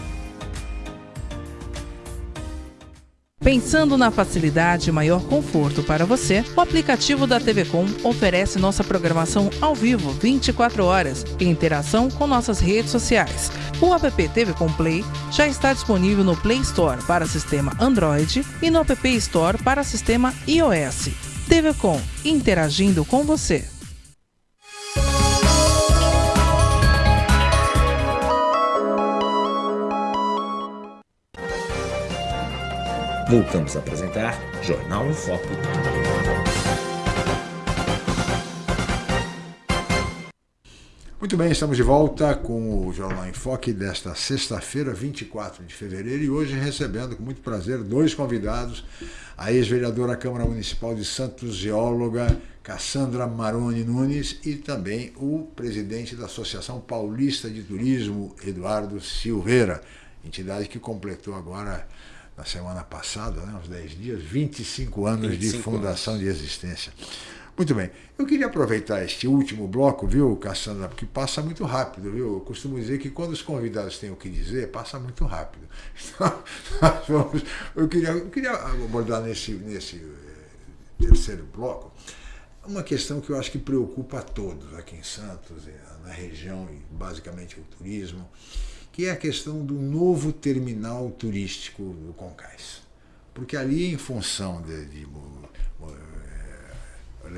Pensando na facilidade e maior conforto para você, o aplicativo da TV Com oferece nossa programação ao vivo 24 horas em interação com nossas redes sociais. O app TV Com Play já está disponível no Play Store para sistema Android e no App Store para sistema iOS. TV Com, interagindo com você. Voltamos a apresentar Jornal em Foco. Muito bem, estamos de volta com o Jornal em Foque desta sexta-feira, 24 de fevereiro, e hoje recebendo com muito prazer dois convidados, a ex-vereadora Câmara Municipal de Santos, geóloga Cassandra Maroni Nunes, e também o presidente da Associação Paulista de Turismo, Eduardo Silveira, entidade que completou agora na semana passada, né, uns 10 dias, 25 anos 25 de fundação anos. de existência. Muito bem, eu queria aproveitar este último bloco, viu, Cassandra, porque passa muito rápido, viu? Eu costumo dizer que quando os convidados têm o que dizer, passa muito rápido. Então, vamos, eu, queria, eu queria abordar nesse, nesse terceiro bloco uma questão que eu acho que preocupa a todos aqui em Santos, na região e basicamente o turismo, que é a questão do novo terminal turístico do Concais. Porque ali, em função de, de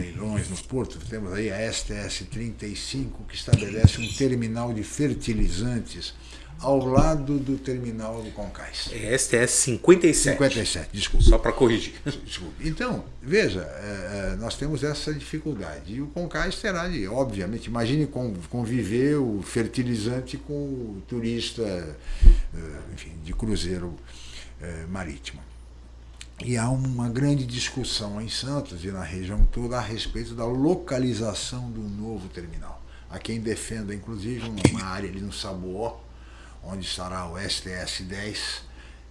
leilões no Porto, temos aí a STS 35, que estabelece um terminal de fertilizantes ao lado do terminal do Concais. É STS 57. 57, desculpa. Só para corrigir. Desculpa. Então, veja, é, é, nós temos essa dificuldade. E o Concais terá de, obviamente, imagine conviver o fertilizante com o turista, é, enfim, de cruzeiro marítimo. E há uma grande discussão em Santos e na região toda a respeito da localização do novo terminal. Há quem defenda, inclusive, uma área ali no Saboó, onde estará o STS-10,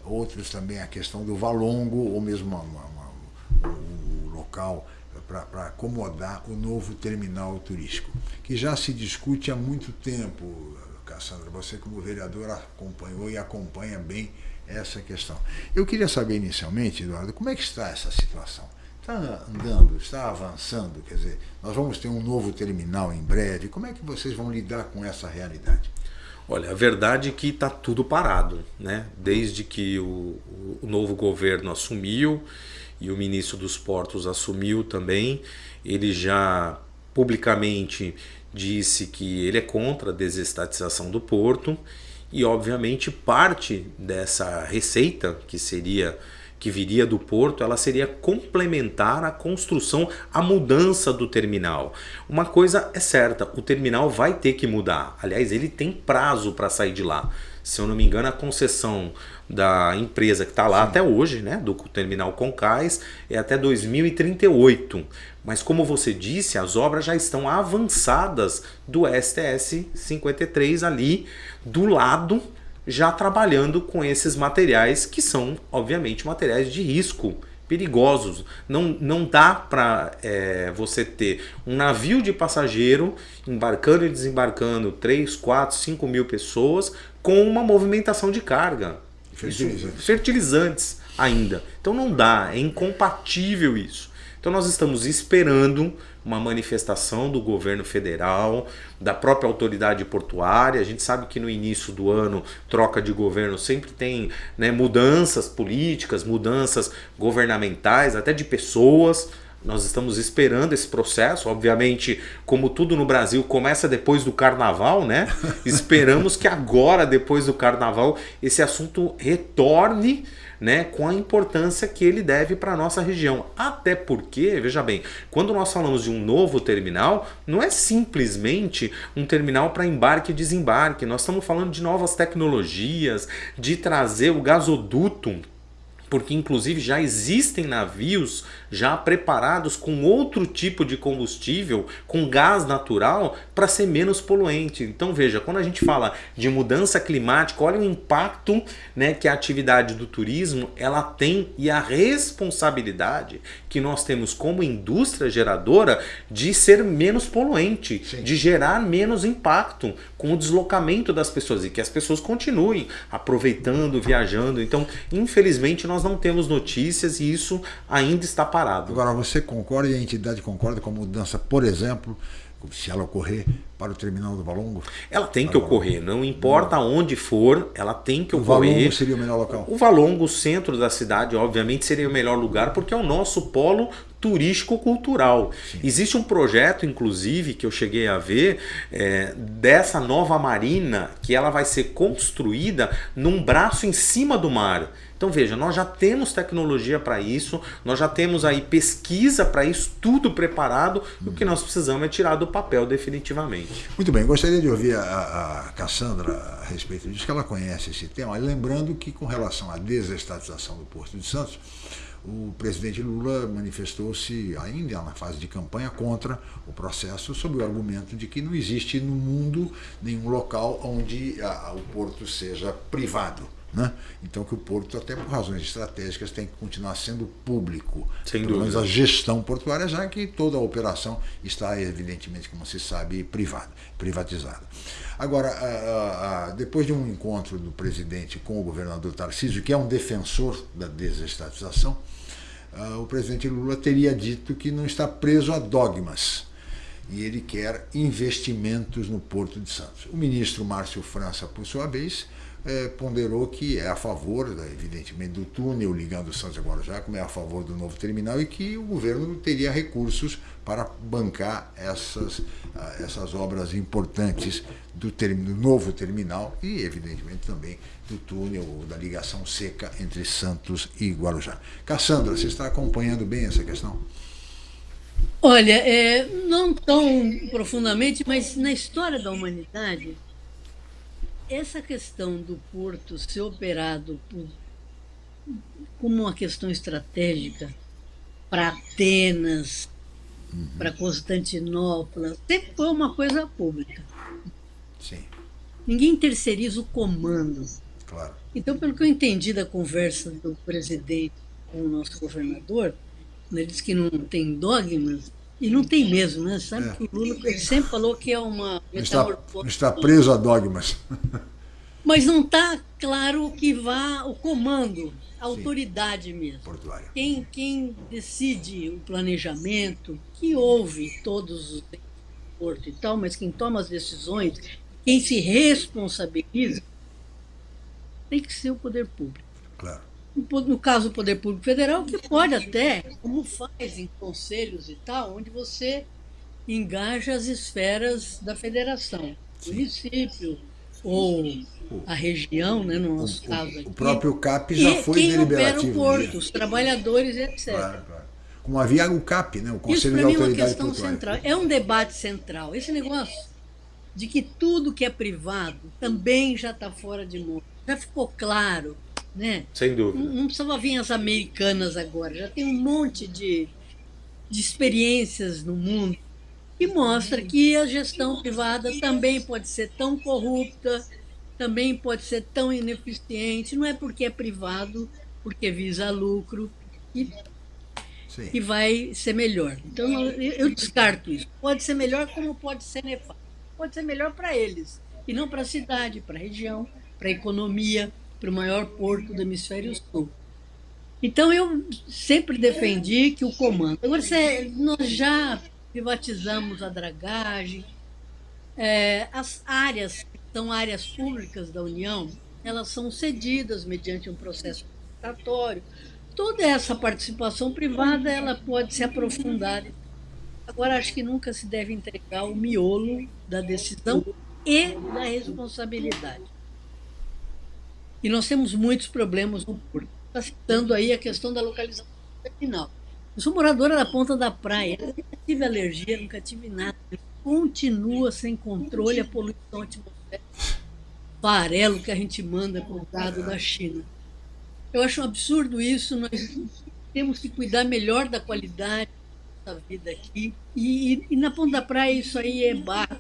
outros também a questão do Valongo, ou mesmo uma, uma, o local para acomodar o novo terminal turístico, que já se discute há muito tempo, Cassandra. Você, como vereador, acompanhou e acompanha bem essa questão. Eu queria saber inicialmente, Eduardo, como é que está essa situação? Está andando, está avançando? Quer dizer, nós vamos ter um novo terminal em breve. Como é que vocês vão lidar com essa realidade? Olha, a verdade é que está tudo parado, né? Desde que o, o, novo governo assumiu e o ministro dos Portos assumiu também, ele já publicamente disse que ele é contra a desestatização do porto e obviamente parte dessa receita que seria que viria do porto, ela seria complementar a construção, a mudança do terminal. Uma coisa é certa, o terminal vai ter que mudar. Aliás, ele tem prazo para sair de lá. Se eu não me engano, a concessão da empresa que está lá Sim. até hoje, né, do terminal Concais, é até 2038. Mas como você disse, as obras já estão avançadas do STS 53 ali do lado já trabalhando com esses materiais que são, obviamente, materiais de risco, perigosos. Não, não dá para é, você ter um navio de passageiro embarcando e desembarcando 3, 4, 5 mil pessoas com uma movimentação de carga. Fertilizantes. fertilizantes ainda. Então não dá, é incompatível isso. Então nós estamos esperando uma manifestação do governo federal, da própria autoridade portuária. A gente sabe que no início do ano, troca de governo sempre tem né, mudanças políticas, mudanças governamentais, até de pessoas. Nós estamos esperando esse processo, obviamente, como tudo no Brasil começa depois do carnaval, né? Esperamos que agora, depois do carnaval, esse assunto retorne né, com a importância que ele deve para a nossa região. Até porque, veja bem, quando nós falamos de um novo terminal, não é simplesmente um terminal para embarque e desembarque. Nós estamos falando de novas tecnologias, de trazer o gasoduto porque inclusive já existem navios já preparados com outro tipo de combustível, com gás natural, para ser menos poluente. Então veja, quando a gente fala de mudança climática, olha o impacto né, que a atividade do turismo ela tem e a responsabilidade que nós temos como indústria geradora de ser menos poluente, Sim. de gerar menos impacto com o deslocamento das pessoas e que as pessoas continuem aproveitando, viajando. Então, infelizmente, nós não temos notícias e isso ainda está parado. Agora, você concorda e a entidade concorda com a mudança, por exemplo, se ela ocorrer para o terminal do Valongo? Ela tem que ocorrer, não importa onde for, ela tem que o ocorrer. O Valongo seria o melhor local? O Valongo, o centro da cidade, obviamente seria o melhor lugar, porque é o nosso polo turístico-cultural. Existe um projeto, inclusive, que eu cheguei a ver, é, dessa nova marina, que ela vai ser construída num braço em cima do mar. Então veja, nós já temos tecnologia para isso, nós já temos aí pesquisa para isso, tudo preparado, o que nós precisamos é tirar do papel definitivamente. Muito bem, gostaria de ouvir a, a Cassandra a respeito disso, que ela conhece esse tema, lembrando que com relação à desestatização do Porto de Santos, o presidente Lula manifestou-se ainda na fase de campanha contra o processo sob o argumento de que não existe no mundo nenhum local onde a, o porto seja privado. Né? Então que o porto, até por razões estratégicas, tem que continuar sendo público. Sem pelo menos a gestão portuária, já que toda a operação está, evidentemente, como se sabe, privada, privatizada. Agora, a, a, depois de um encontro do presidente com o governador Tarcísio, que é um defensor da desestatização, o presidente Lula teria dito que não está preso a dogmas e ele quer investimentos no Porto de Santos. O ministro Márcio França, por sua vez, é, ponderou que é a favor, evidentemente, do túnel ligando Santos a Guarujá, como é a favor do novo terminal e que o governo teria recursos para bancar essas, ah, essas obras importantes do, do novo terminal e, evidentemente, também do túnel, da ligação seca entre Santos e Guarujá. Cassandra, você está acompanhando bem essa questão? Olha, é, não tão profundamente, mas na história da humanidade, essa questão do porto ser operado por, como uma questão estratégica para Atenas, uhum. para Constantinopla, sempre foi uma coisa pública. Sim. Ninguém terceiriza o comando. Claro. Então, pelo que eu entendi da conversa do presidente com o nosso governador, ele disse que não tem dogmas, e não tem mesmo, né? Sabe é. que o Lula ele sempre falou que é uma está, está preso a dogmas. Mas não está claro que vá o comando, a autoridade mesmo. Portuária. Quem, quem decide o planejamento, que ouve todos os portos e tal, mas quem toma as decisões, quem se responsabiliza, tem que ser o poder público. Claro no caso do Poder Público Federal, que pode até, como faz em conselhos e tal, onde você engaja as esferas da federação, município ou a região, né, no nosso o, caso aqui. O próprio CAP já e foi quem deliberativo. Opera o porto, os trabalhadores, etc. Claro, claro. Como havia o CAP, né, o Conselho Isso, de mim, Autoridade é uma questão Portuária. central. É um debate central. Esse negócio de que tudo que é privado também já está fora de mão. Já ficou claro né? Sem dúvida. Não, não precisava vir as americanas agora, já tem um monte de, de experiências no mundo que mostra que a gestão privada também pode ser tão corrupta, também pode ser tão ineficiente, não é porque é privado, porque visa lucro e que vai ser melhor. Então eu descarto isso. Pode ser melhor como pode ser nefasto. Pode ser melhor para eles e não para a cidade, para a região, para a economia para o maior porto do hemisfério sul. Então, eu sempre defendi que o comando. Agora, nós já privatizamos a dragagem, é, as áreas, que são áreas públicas da União, elas são cedidas mediante um processo licitatório. Toda essa participação privada ela pode se aprofundar. Agora, acho que nunca se deve entregar o miolo da decisão e da responsabilidade. E nós temos muitos problemas no porto. Está citando aí a questão da localização terminal. Eu sou moradora da ponta da praia, nunca tive alergia, nunca tive nada. Continua sem controle a poluição atmosférica, farelo que a gente manda comprado da China. Eu acho um absurdo isso, nós temos que cuidar melhor da qualidade da vida aqui. E, e, e na ponta da praia isso aí é barro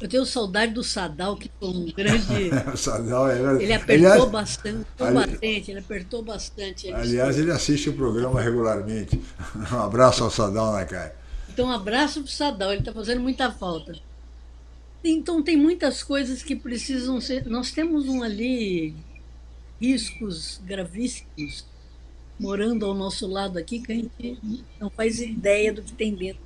eu tenho saudade do Sadal, que foi um grande. o Sadal é... Ele apertou aliás, bastante, combatente, ele apertou bastante. Ele aliás, ele assiste o programa regularmente. Um abraço ao Sadal, né, Caio? Então, um abraço para o Sadal, ele está fazendo muita falta. Então, tem muitas coisas que precisam ser. Nós temos um ali riscos gravíssimos morando ao nosso lado aqui que a gente não faz ideia do que tem dentro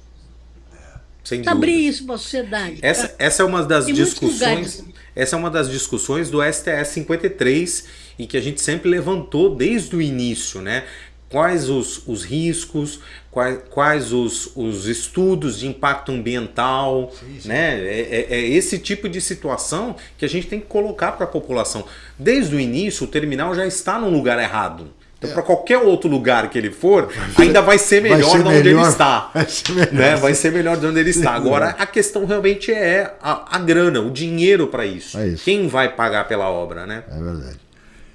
sem abrir isso para a sociedade. Essa, essa é uma das discussões. Essa é uma das discussões do STS 53 e que a gente sempre levantou desde o início, né? Quais os, os riscos, quais, quais os, os estudos de impacto ambiental, sim, sim. né? É, é, é, esse tipo de situação que a gente tem que colocar para a população. Desde o início, o terminal já está no lugar errado. Então, é. para qualquer outro lugar que ele for, ainda vai ser melhor vai ser de onde melhor, ele está. Vai ser melhor, né? vai ser melhor de onde ele está. Agora, a questão realmente é a, a grana, o dinheiro para isso. É isso. Quem vai pagar pela obra, né? É verdade.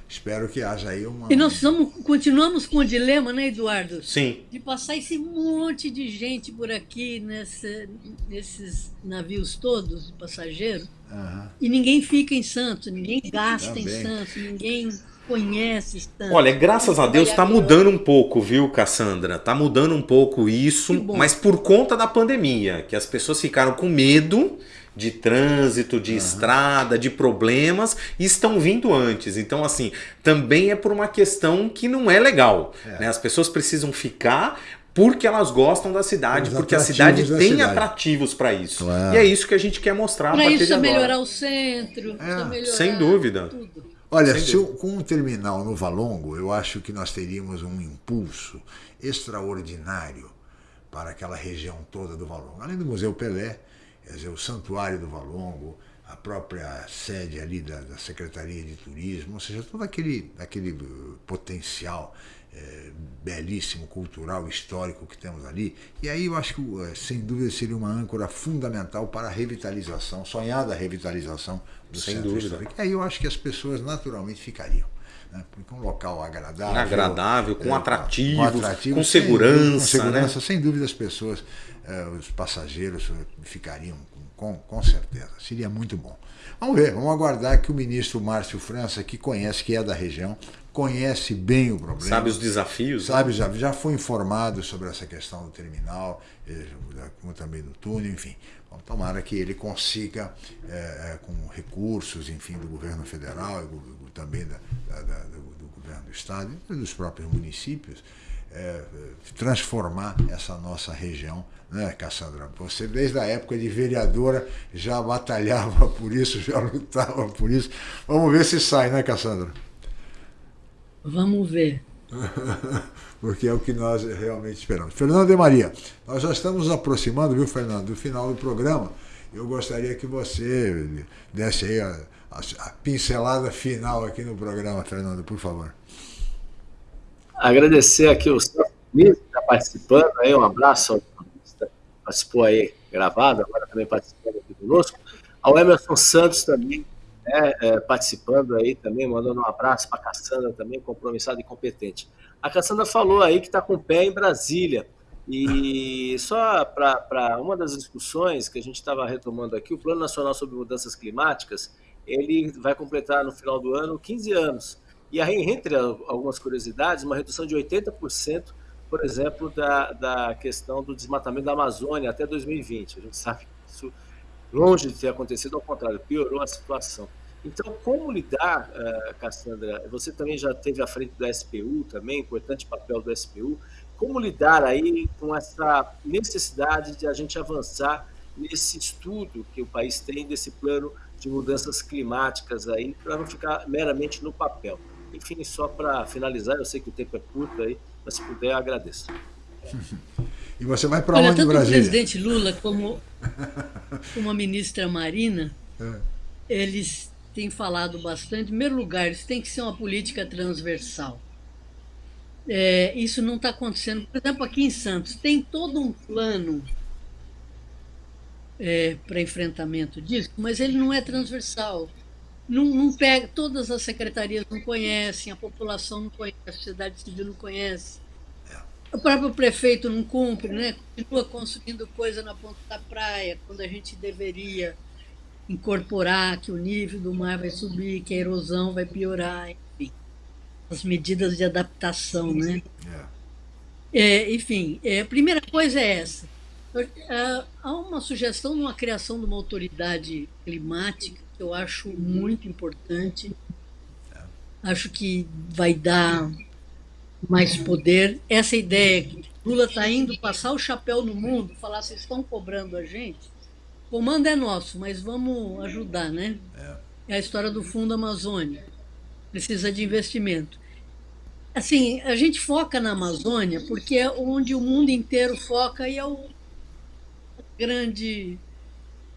Espero que haja aí uma. E nós continuamos com o dilema, né, Eduardo? Sim. De passar esse monte de gente por aqui nessa, nesses navios todos de passageiros uhum. e ninguém fica em Santos, ninguém gasta Também. em Santos, ninguém conhece tanto. Olha, graças a Deus está mudando um pouco, viu, Cassandra? Está mudando um pouco isso, mas por conta da pandemia, que as pessoas ficaram com medo de trânsito, de uhum. estrada, de problemas e estão vindo antes. Então, assim, também é por uma questão que não é legal. É. Né? As pessoas precisam ficar porque elas gostam da cidade, Os porque a cidade da tem cidade. atrativos para isso. Claro. E é isso que a gente quer mostrar a Para isso de é agora. melhorar o centro, precisa melhorar Sem dúvida. tudo. Olha, se eu- com um terminal no Valongo, eu acho que nós teríamos um impulso extraordinário para aquela região toda do Valongo. Além do Museu Pelé, quer dizer, o Santuário do Valongo, a própria sede ali da, da Secretaria de Turismo, ou seja, todo aquele, aquele potencial eh, belíssimo, cultural, histórico que temos ali. E aí eu acho que, uh, sem dúvida, seria uma âncora fundamental para a revitalização, sonhada revitalização do Sem centro dúvida. histórico. E aí eu acho que as pessoas naturalmente ficariam. Né? Porque um local agradável. Agradável, com é, atrativos, atrativo, com sem segurança, dúvida, com segurança, né? sem dúvida as pessoas, eh, os passageiros eh, ficariam com, com certeza. Seria muito bom. Vamos ver, vamos aguardar que o ministro Márcio França, que conhece, que é da região, conhece bem o problema. Sabe os desafios? Sabe, já, já foi informado sobre essa questão do terminal, eh, como também do túnel, enfim. Bom, tomara que ele consiga, eh, com recursos, enfim, do governo federal e também da, da- do, do governo do estado e dos próprios municípios, eh, transformar essa nossa região, né, Cassandra? Você, desde a época de vereadora, já batalhava por isso, já lutava por isso. Vamos ver se sai, né, Cassandra? Vamos ver. Porque é o que nós realmente esperamos. Fernando de Maria, nós já estamos nos aproximando, viu, Fernando, do final do programa. Eu gostaria que você desse aí a, a- a pincelada final aqui no programa, Fernando, por favor. Agradecer aqui o Celso Diniz, que está participando aí, um abraço ao jornalista que participou aí gravado, agora também participando aqui conosco. Ao Emerson Santos também, né, é, participando aí também, mandando um abraço para a Cassandra também, compromissada e competente. A Cassandra falou aí que está com o pé em Brasília. E só para uma das discussões que a gente estava retomando aqui, o Plano Nacional sobre Mudanças Climáticas, ele vai completar no final do ano 15 anos. E aí, entre algumas curiosidades, uma redução de 80%, por exemplo, da, da questão do desmatamento da Amazônia até 2020. A gente sabe que isso, longe de ter acontecido, ao contrário, piorou a situação. Então, como lidar, uh, Cassandra? Você também já teve à frente do SPU, também, importante papel do SPU. Como lidar aí com essa necessidade de a gente avançar nesse estudo que o país tem desse plano de mudanças climáticas aí, para não ficar meramente no papel? Enfim, só para finalizar, eu sei que o tempo é curto aí, mas se puder, agradeço. E você vai para onde, tanto Brasília? o presidente Lula como, como a ministra Marina, É. eles têm falado bastante. Em primeiro lugar, isso tem que ser uma política transversal. É, isso não está acontecendo. Por exemplo, aqui em Santos, tem todo um plano é, para enfrentamento disso, mas ele não é transversal. Não, não pega, todas as secretarias não conhecem, a população não conhece, a sociedade civil não conhece. O próprio prefeito não cumpre, né? continua construindo coisa na ponta da praia, quando a gente deveria incorporar que o nível do mar vai subir, que a erosão vai piorar, enfim. As medidas de adaptação, né? É, enfim, é, a primeira coisa é essa. É, Há uma sugestão de uma criação de uma autoridade climática que eu acho muito importante. Acho que vai dar mais poder. Essa ideia que Lula está indo passar o chapéu no mundo, falar, vocês estão cobrando a gente, o comando é nosso, mas vamos ajudar, né? É a história do Fundo Amazônia. Precisa de investimento. Assim, a gente foca na Amazônia porque é onde o mundo inteiro foca e é o grande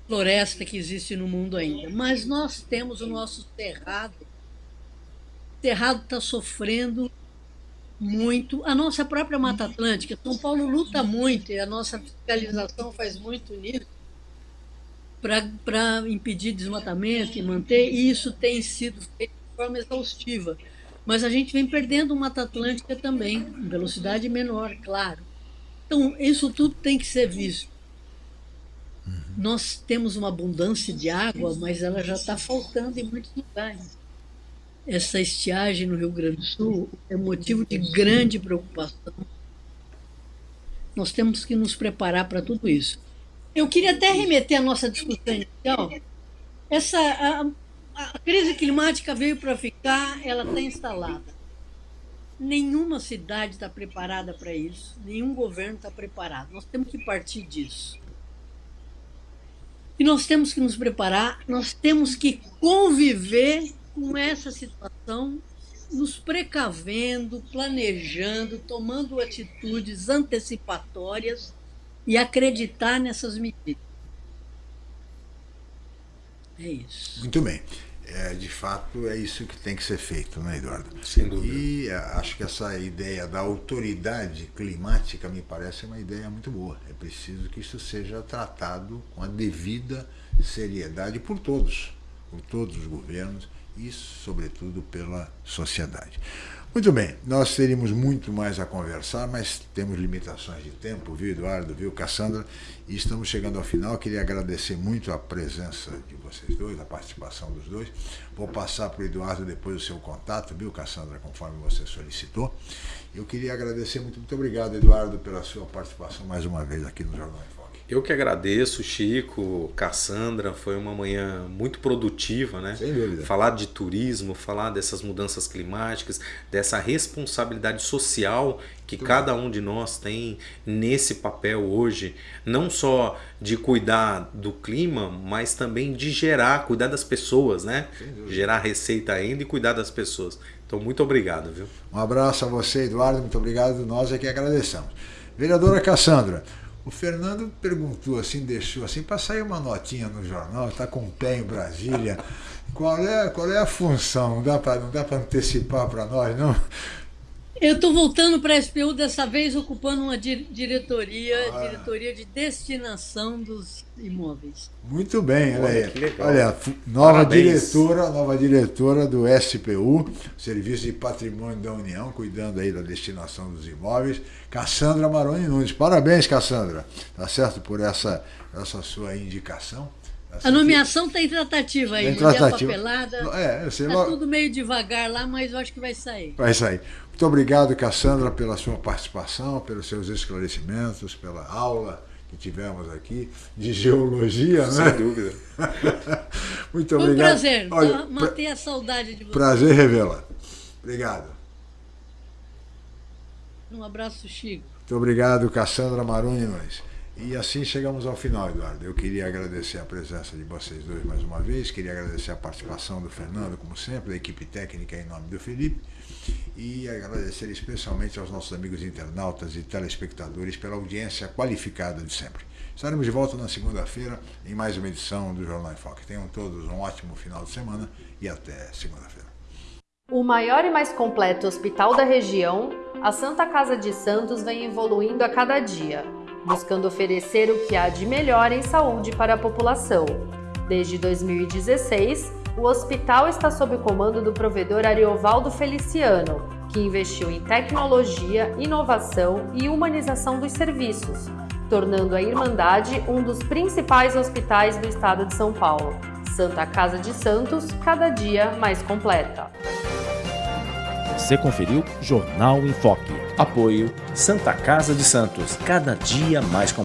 floresta que existe no mundo ainda. Mas nós temos o nosso cerrado. O cerrado está sofrendo muito. A nossa própria Mata Atlântica, São Paulo luta muito e a nossa fiscalização faz muito nisso para impedir desmatamento e manter, e isso tem sido feito de forma exaustiva. Mas a gente vem perdendo Mata Atlântica também, em velocidade menor, claro. Então, isso tudo tem que ser visto. Nós temos uma abundância de água, mas ela já está faltando em muitos lugares. Essa estiagem no Rio Grande do Sul é motivo de grande preocupação. Nós temos que nos preparar para tudo isso. Eu queria até remeter à nossa discussão inicial. Essa, a, a crise climática veio para ficar, ela está instalada. Nenhuma cidade está preparada para isso, nenhum governo está preparado. Nós temos que partir disso. E nós temos que nos preparar, nós temos que conviver com essa situação, nos precavendo, planejando, tomando atitudes antecipatórias e acreditar nessas medidas. É isso. Muito bem. É, de fato, é isso que tem que ser feito, né, Eduardo? Sem dúvida. E é, acho que essa ideia da autoridade climática me parece uma ideia muito boa. É preciso que isso seja tratado com a devida seriedade por todos, por todos os governos e, sobretudo, pela sociedade. Muito bem, nós teríamos muito mais a conversar, mas temos limitações de tempo, viu, Eduardo, viu, Cassandra? E estamos chegando ao final. Queria agradecer muito a presença de vocês dois, a participação dos dois. Vou passar para o Eduardo depois o seu contato, viu, Cassandra, conforme você solicitou. Eu queria agradecer muito, muito obrigado, Eduardo, pela sua participação mais uma vez aqui no Jornal. Eu que agradeço, Chico, Cassandra, foi uma manhã muito produtiva, né? Sem dúvida. Falar de turismo, falar dessas mudanças climáticas, dessa responsabilidade social que Muito cada um de nós tem nesse papel hoje, não só de cuidar do clima, mas também de gerar, cuidar das pessoas, né? Gerar receita ainda e cuidar das pessoas. Então, muito obrigado, viu? Um abraço a você, Eduardo, muito obrigado. Nós é que agradecemos. Vereadora Cassandra, o Fernando perguntou assim, deixou assim, para sair uma notinha no jornal, está com o pé em Brasília. Qual é, qual é a função? Não dá para antecipar para nós, não? Eu estou voltando para a SPU, dessa vez ocupando uma di diretoria, ah. diretoria de destinação dos imóveis. Muito bem, olha, Olha, aí. Olha, nova Parabéns. diretora, nova diretora do SPU, Serviço de Patrimônio da União, cuidando aí da destinação dos imóveis, Cassandra Maroni Nunes. Parabéns, Cassandra. Tá certo por essa, essa sua indicação. A nomeação está em tratativa aí, Em né? tratativa. a papelada. É, sei, Está logo- tudo meio devagar lá, mas eu acho que vai sair. Vai sair. Muito obrigado, Cassandra, pela sua participação, pelos seus esclarecimentos, pela aula que tivemos aqui de geologia, né? Sem dúvida. Muito Foi um obrigado. prazer. Olha, tá? Matei a saudade de você. prazer revela. Obrigado. Um abraço, Chico. Muito obrigado, Cassandra Maruni Nunes. E assim chegamos ao final, Eduardo. Eu queria agradecer a presença de vocês dois mais uma vez, queria agradecer a participação do Fernando, como sempre, da equipe técnica em nome do Felipe, e agradecer especialmente aos nossos amigos internautas e telespectadores pela audiência qualificada de sempre. Estaremos de volta na segunda-feira em mais uma edição do Jornal em Foque. Tenham todos um ótimo final de semana e até segunda-feira. O maior e mais completo hospital da região, a Santa Casa de Santos vem evoluindo a cada dia, buscando oferecer o que há de melhor em saúde para a população. Desde 2016, o hospital está sob o comando do provedor Ariovaldo Feliciano, que investiu em tecnologia, inovação e humanização dos serviços, tornando a Irmandade um dos principais hospitais do estado de São Paulo. Santa Casa de Santos, cada dia mais completa. Você conferiu Jornal em Foque. Apoio Santa Casa de Santos, cada dia mais